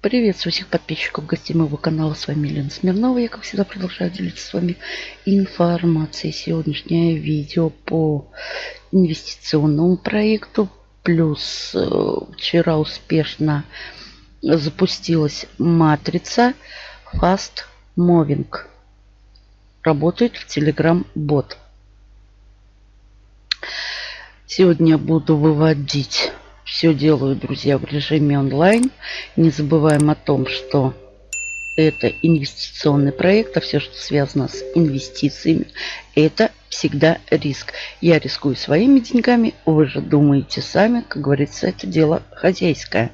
Приветствую всех подписчиков, гостей моего канала. С вами Елена Смирнова. Я, как всегда, продолжаю делиться с вами информацией. Сегодняшнее видео по инвестиционному проекту. Плюс э, вчера успешно запустилась матрица Fast Moving. Работает в Telegram бот. Сегодня буду выводить все делаю, друзья, в режиме онлайн. Не забываем о том, что это инвестиционный проект, а все, что связано с инвестициями, это всегда риск. Я рискую своими деньгами, вы же думаете сами, как говорится, это дело хозяйское.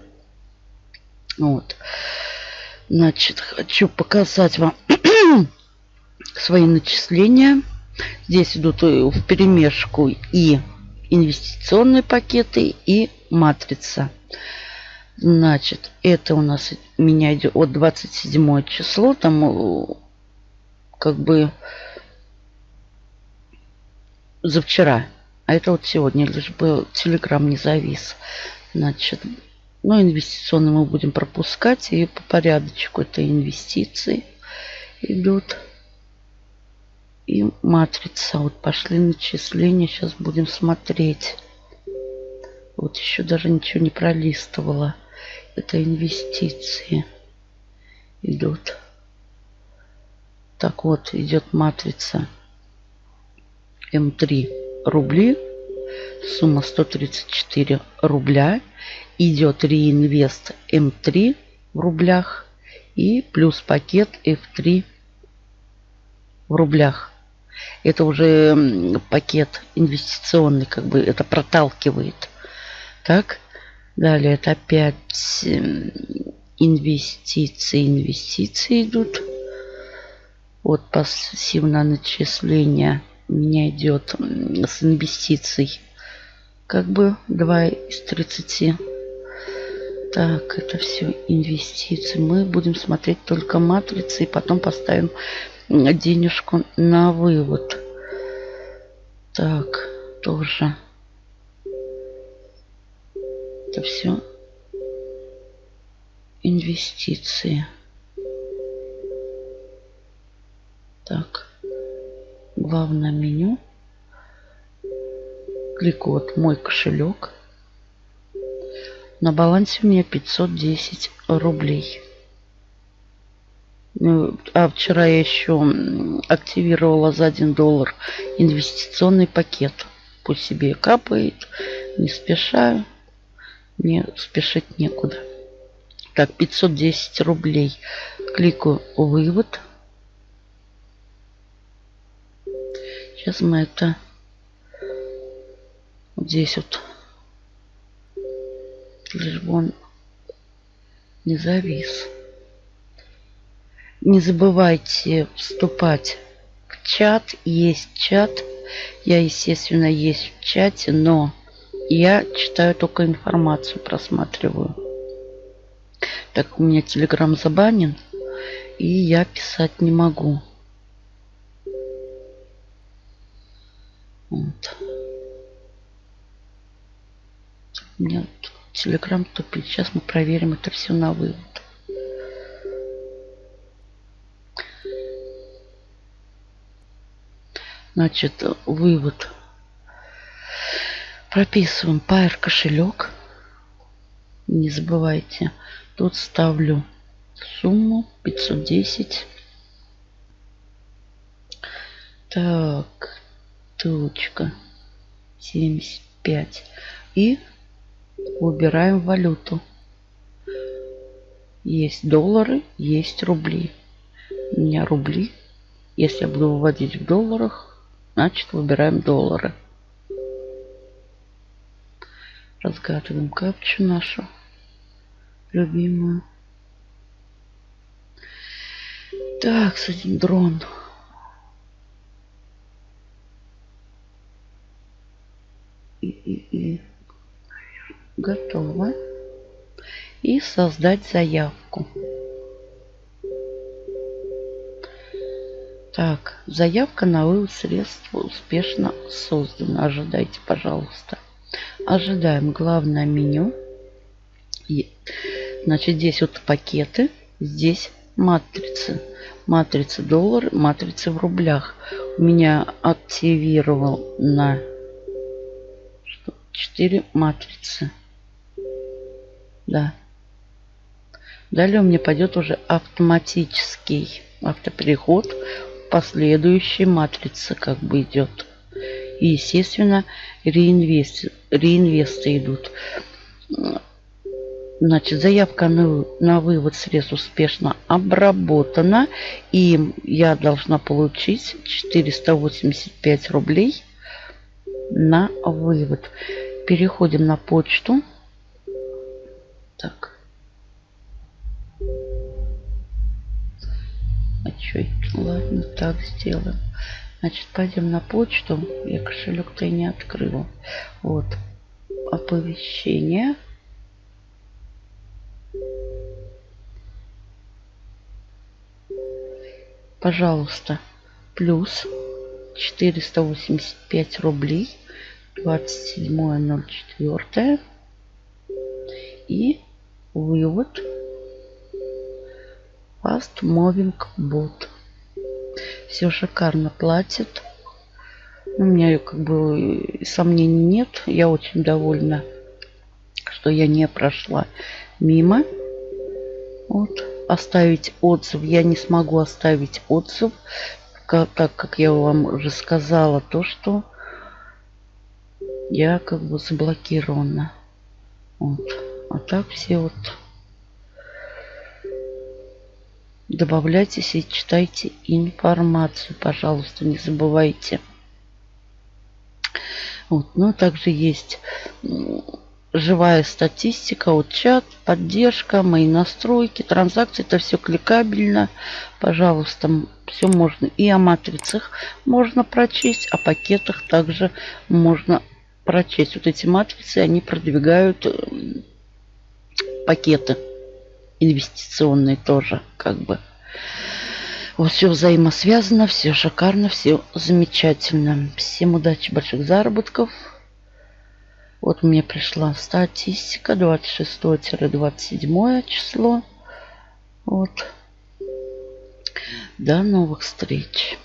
Вот. Значит, хочу показать вам свои начисления. Здесь идут в перемешку и инвестиционные пакеты и матрица. Значит, это у нас у меня идет от 27 число. Там э, как бы за вчера. А это вот сегодня, лишь бы телеграм не завис. Значит, ну, инвестиционные мы будем пропускать. И по порядочку это инвестиции идут. И матрица. Вот пошли начисления. Сейчас будем смотреть. Вот еще даже ничего не пролистывала. Это инвестиции идут. Так вот, идет матрица М3 рубли. Сумма 134 рубля. Идет реинвест М3 в рублях. И плюс пакет F3 в рублях. Это уже пакет инвестиционный, как бы это проталкивает. Так, далее это опять инвестиции, инвестиции идут. Вот пассивное начисление у меня идет с инвестиций. Как бы 2 из 30. Так, это все инвестиции. Мы будем смотреть только матрицы и потом поставим денежку на вывод. Так, тоже это все инвестиции. Так, главное меню. Клик вот мой кошелек. На балансе у меня 510 рублей. Ну, а вчера я еще активировала за 1 доллар инвестиционный пакет. Пусть себе капает, не спеша. Мне спешить некуда. Так, 510 рублей. Кликаю вывод. Сейчас мы это здесь вот лишь бы он не завис. Не забывайте вступать в чат. Есть чат. Я, естественно, есть в чате, но я читаю только информацию, просматриваю. Так у меня телеграм забанен, и я писать не могу. Вот. У меня телеграм тупит. Сейчас мы проверим это все на вывод. Значит, вывод прописываем Pair кошелек. Не забывайте. Тут ставлю сумму 510. Так, точка 75. И выбираем валюту. Есть доллары, есть рубли. У меня рубли. Если я буду выводить в долларах, значит выбираем доллары. Разгадываем капчу нашу любимую. Так, с один дрон. И, и, и. Готово. И создать заявку. Так, заявка на вывод средств успешно создана. Ожидайте, пожалуйста. Ожидаем главное меню. Значит, здесь вот пакеты, здесь матрицы. Матрицы доллар, матрицы в рублях. У меня активировал на 4 матрицы. Да. Далее у меня пойдет уже автоматический автопереход в последующие матрицы как бы идет. И, естественно, реинвест, реинвесты идут. Значит, заявка на, на вывод средств успешно обработана. И я должна получить 485 рублей на вывод. Переходим на почту. Так. А это? Ладно, так сделаем. Значит, пойдем на почту. Я кошелек-то и не открыла. Вот. Оповещение. Пожалуйста, плюс 485 рублей 27.04 и вывод Fast Moving Bot. Все шикарно платит. У меня как бы сомнений нет. Я очень довольна, что я не прошла мимо. Вот. Оставить отзыв. Я не смогу оставить отзыв, так как я вам уже сказала, то, что я как бы заблокирована. Вот. А так все вот добавляйтесь и читайте информацию, пожалуйста, не забывайте. Вот. Ну, также есть живая статистика, вот чат, поддержка, мои настройки, транзакции. Это все кликабельно. Пожалуйста, все можно. И о матрицах можно прочесть, о пакетах также можно прочесть. Вот эти матрицы, они продвигают пакеты инвестиционные тоже, как бы. Вот все взаимосвязано, все шикарно, все замечательно. Всем удачи, больших заработков. Вот мне пришла статистика 26-27 число. Вот. До новых встреч.